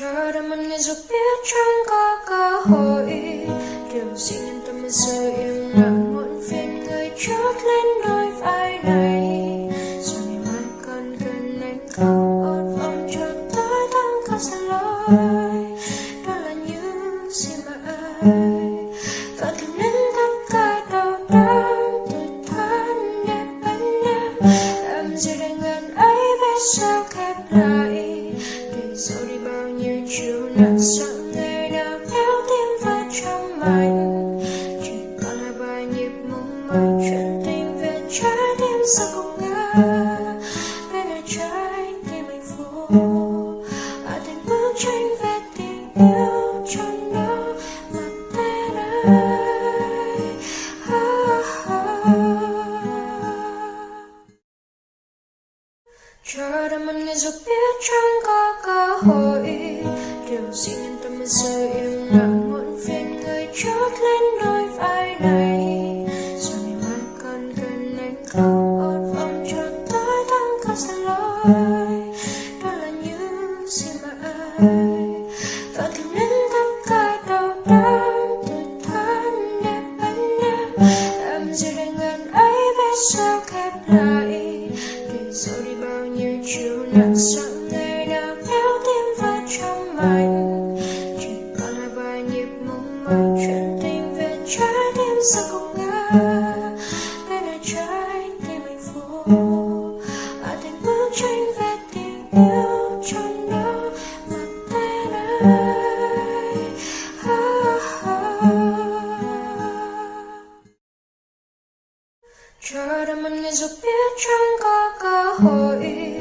một ngày dù biết chẳng có cơ hội. Điều gì nhân tâm giờ im lặng muộn phiền người chót lên đôi vai này. Rồi ngày mai còn gần anh không? Dù biết chẳng có cơ hội, điều gì nhân tâm bây giờ im lặng, muộn phiền người chót lên đôi vai này. Giờ ngày mai còn gần anh không ôm vòng cho tới tháng cao xa lối đó là những gì mà ai và tìm đến tất cả đau đớn từ thân đẹp bên em. Làm gì để ngần ấy biết sao khép lại? Lặng giọng người đã kéo tim vào trong mạnh chỉ còn là vài nhịp mong mỏi chuyện tình về trái tim sao không ngờ. Đây là trái tim anh phố ở thành bức tranh về tình yêu trong đó mà tên ai ah, ah. chờ đợi một ngày dù biết chẳng có cơ hội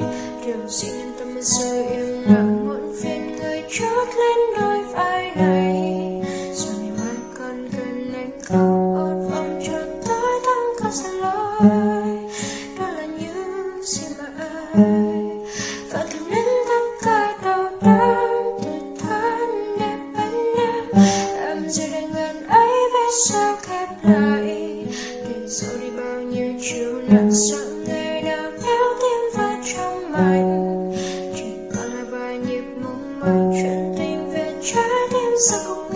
xin tâm bây giờ im lặng muộn phiền người chót lên đôi vai này. Rồi ngày mai còn gần anh không ôm vòng cho tới thắm cao xa lối đó là những gì mà ai. Và tìm đến tất cả đau đớn từ thân đẹp bên em. Làm gì để ngần ấy biết sao khép lại. Để dẫu đi bao nhiêu chiều nặng sợ chuyện tình về trái tim sao không